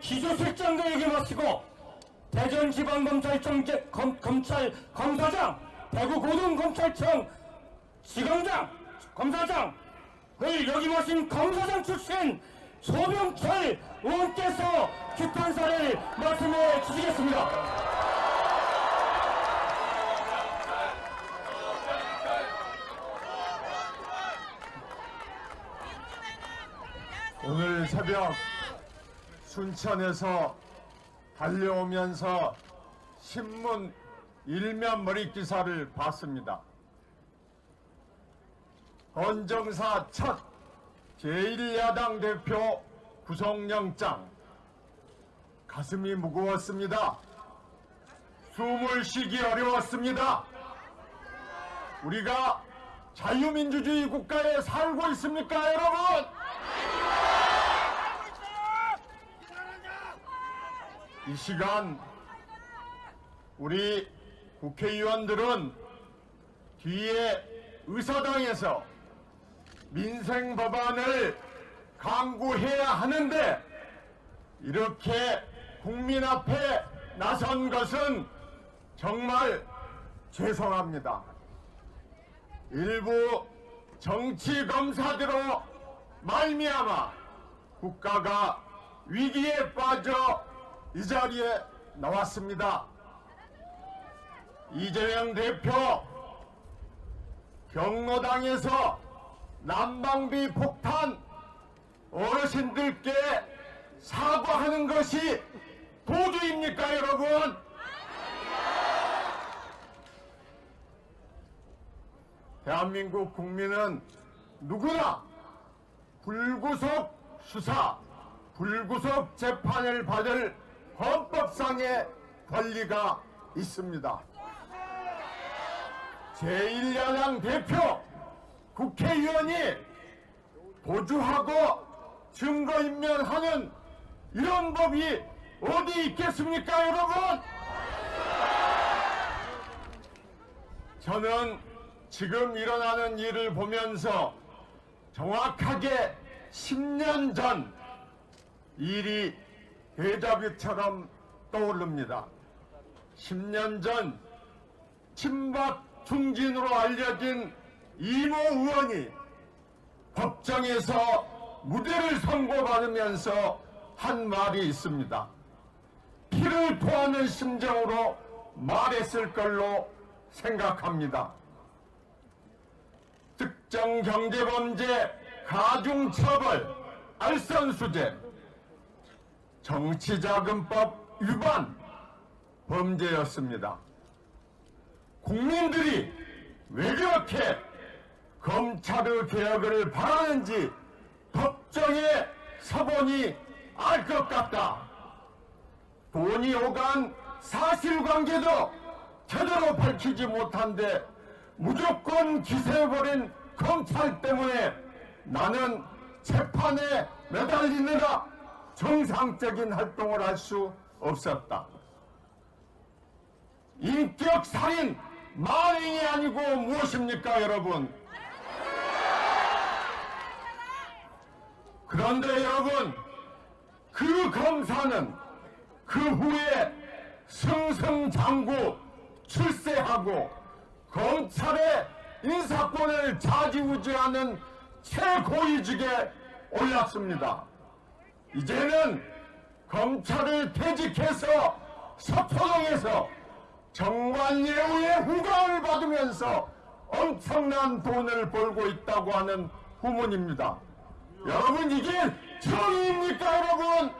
기소실장도 얘기 마치고 대전지방검찰청 제- 검, 검찰 검사장 대구 고등검찰청 지검장 검사장 을 여기 모신 검사장 출신 소병철 의원께서 규탄사를 말씀해 주시겠습니다. 순천에서 달려오면서 신문 일면 머리 기사를 봤습니다. 헌정사 첫 제1야당 대표 구속영장 가슴이 무거웠습니다. 숨을 쉬기 어려웠습니다. 우리가 자유민주주의 국가에 살고 있습니까, 여러분? 이 시간 우리 국회의원들은 뒤에 의사당에서 민생 법안을 강구해야 하는데 이렇게 국민 앞에 나선 것은 정말 죄송합니다. 일부 정치 검사대로 말미암아 국가가 위기에 빠져 이 자리에 나왔습니다. 이재명 대표 경로당에서 난방비 폭탄 어르신들께 사과하는 것이 도주입니까 여러분? 대한민국 국민은 누구나 불구속 수사, 불구속 재판을 받을 헌법상의 권리가 있습니다. 제1야당 대표 국회의원이 도주하고 증거인멸하는 이런 법이 어디 있겠습니까 여러분? 저는 지금 일어나는 일을 보면서 정확하게 10년 전 일이 대자뷰처럼 떠오릅니다. 10년 전 친박 중진으로 알려진 이모 의원이 법정에서 무죄를 선고받으면서 한 말이 있습니다. 피를 토하는 심정으로 말했을 걸로 생각합니다. 특정 경제범죄 가중처벌 알선수재 정치자금법 위반 범죄였습니다. 국민들이 왜 그렇게 검찰의 개혁을 바라는지 법정에 서보니 알것 같다. 돈이 오간 사실관계도 제대로 밝히지 못한데 무조건 기소해버린 검찰 때문에 나는 재판에 매달리느라 정상적인 활동을 할 수 없었다. 인격 살인 만행이 아니고 무엇입니까, 여러분? 그런데 여러분, 그 검사는 그 후에 승승장구 출세하고 검찰의 인사권을 좌지우지하는 최고위직에 올랐습니다. 이제는 검찰을 퇴직해서 서초동에서 정관예우의 후광을 받으면서 엄청난 돈을 벌고 있다고 하는 후문입니다. 여러분 이게 정의입니까 여러분?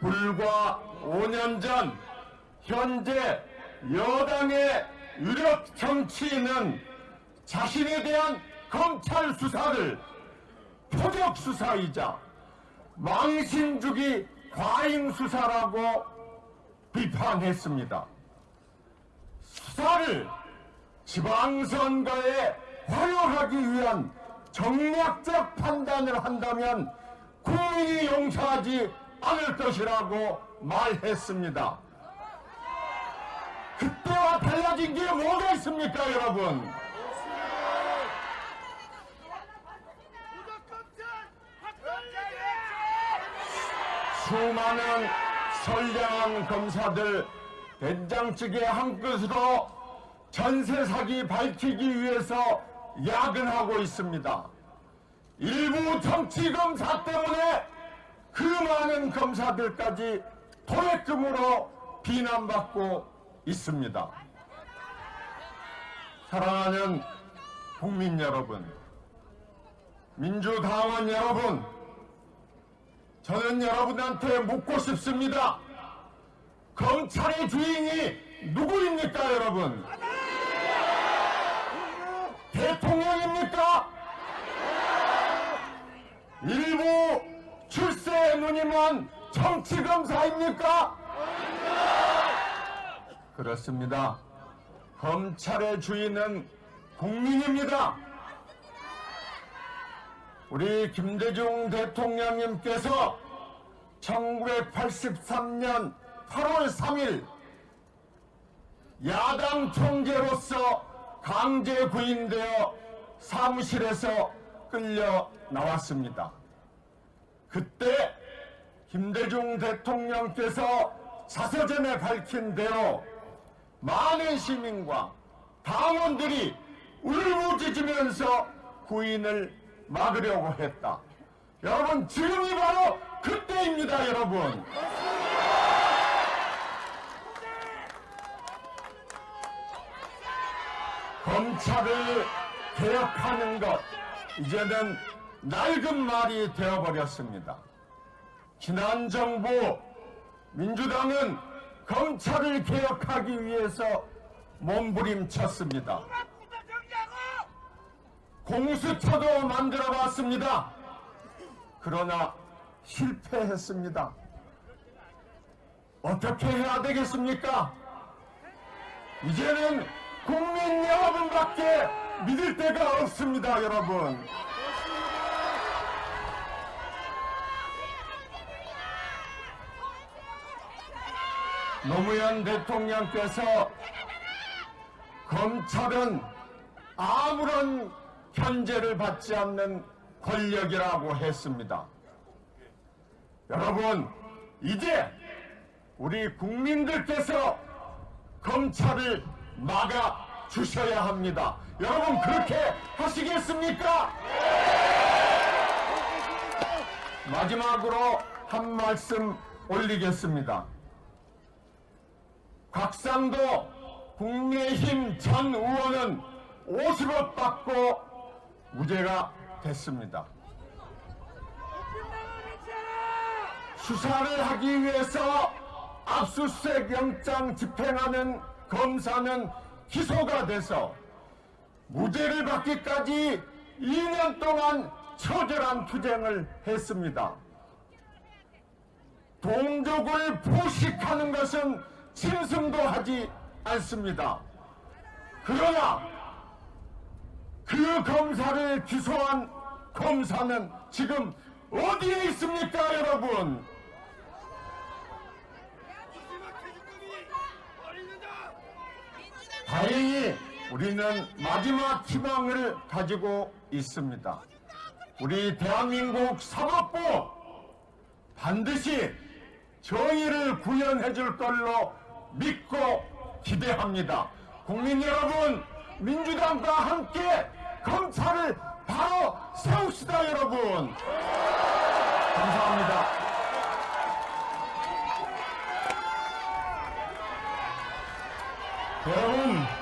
불과 5년 전 현재 여당의 유력 정치인은 자신에 대한 검찰 수사를 표적 수사이자 망신주기 과잉 수사라고 비판했습니다. 수사를 지방선거에 활용하기 위한 정략적 판단을 한다면 국민이 용서하지 않을 것이라고 말했습니다. 그때와 달라진 게 뭐가 있습니까, 여러분? 수많은 선량한 검사들 된장찌개 한 그릇으로 전세 사기 밝히기 위해서 야근하고 있습니다. 일부 정치 검사 때문에 그 많은 검사들까지 토액금으로 비난받고 있습니다. 사랑하는 국민 여러분, 민주당원 여러분, 저는 여러분한테 묻고 싶습니다. 검찰의 주인이 누구입니까, 여러분? 대통령입니까? 일부 출세 누님은 정치검사입니까? 그렇습니다. 검찰의 주인은 국민입니다. 우리 김대중 대통령님께서 1983년 8월 3일 야당 총재로서 강제 구인되어 사무실에서 끌려 나왔습니다. 그때 김대중 대통령께서 자서전에 밝힌 대로 많은 시민과 당원들이 울부짖으면서 구인을 막으려고 했다. 여러분 지금이 바로 그때입니다 여러분. 검찰을 개혁하는 것 이제는 낡은 말이 되어버렸습니다. 지난 정부 민주당은 검찰을 개혁하기 위해서 몸부림쳤습니다. 공수처도 만들어 봤습니다. 그러나 실패했습니다. 어떻게 해야 되겠습니까? 이제는 국민 여러분밖에 믿을 데가 없습니다, 여러분. 노무현 대통령께서 검찰은 아무런 견제를 받지 않는 권력이라고 했습니다. 여러분, 이제 우리 국민들께서 검찰을 막아 주셔야 합니다. 여러분, 그렇게 하시겠습니까? 마지막으로 한 말씀 올리겠습니다. 곽상도 국민의힘 전 의원은 50억 받고 무죄가 됐습니다. 수사를 하기 위해서 압수수색 영장 집행하는 검사는 기소가 돼서 무죄를 받기까지 2년 동안 처절한 투쟁을 했습니다. 동족을 포식하는 것은 짐승도 하지 않습니다. 그러나 그 검사를 기소한 검사는 지금 어디에 있습니까, 여러분? 다행히 우리는 마지막 희망을 가지고 있습니다. 우리 대한민국 사법부 반드시 정의를 구현해 줄 걸로 믿고 기대합니다. 국민 여러분, 민주당과 함께 검찰을 바로 세웁시다, 여러분. 감사합니다. 여러분,